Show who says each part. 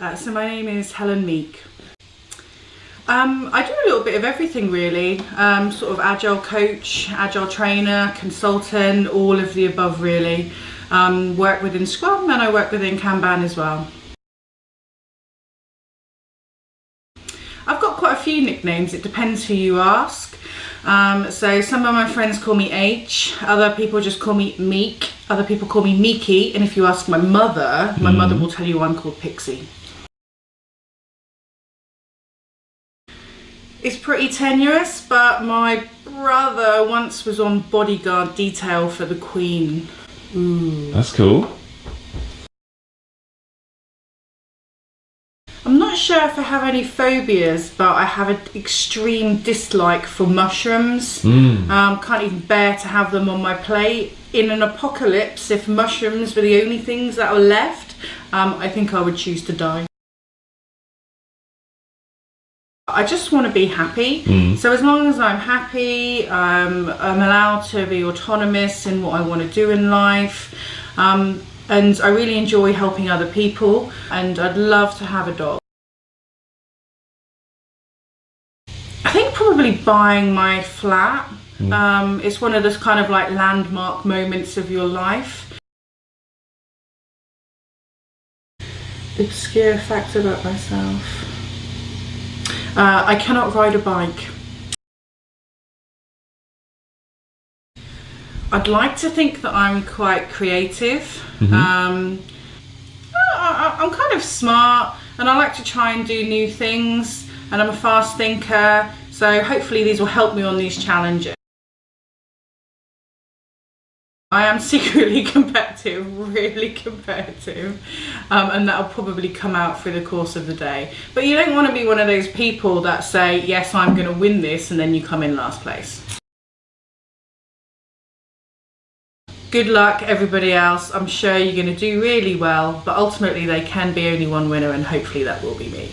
Speaker 1: Uh, so my name is Helen Meek. Um, I do a little bit of everything really, um, sort of agile coach, agile trainer, consultant, all of the above really. Um, work within Scrum and I work within Kanban as well. I've got quite a few nicknames, it depends who you ask. Um, so some of my friends call me H, other people just call me Meek, other people call me Meeky, and if you ask my mother, my mm. mother will tell you I'm called Pixie. It's pretty tenuous, but my brother once was on bodyguard detail for the Queen.
Speaker 2: Ooh. That's cool.
Speaker 1: I'm not sure if I have any phobias, but I have an extreme dislike for mushrooms. Mm. Um, can't even bear to have them on my plate. In an apocalypse, if mushrooms were the only things that were left, um, I think I would choose to die. I just want to be happy. Mm. So as long as I'm happy, um, I'm allowed to be autonomous in what I want to do in life. Um, and I really enjoy helping other people and I'd love to have a dog. I think probably buying my flat. Mm. Um, it's one of those kind of like landmark moments of your life. Obscure fact about myself. Uh, I cannot ride a bike. I'd like to think that I'm quite creative. Mm -hmm. um, I, am kind of smart and I like to try and do new things and I'm a fast thinker so hopefully these will help me on these challenges. I am secretly competitive, really competitive, um, and that'll probably come out through the course of the day. But you don't want to be one of those people that say, yes, I'm going to win this, and then you come in last place. Good luck everybody else. I'm sure you're going to do really well, but ultimately they can be only one winner and hopefully that will be me.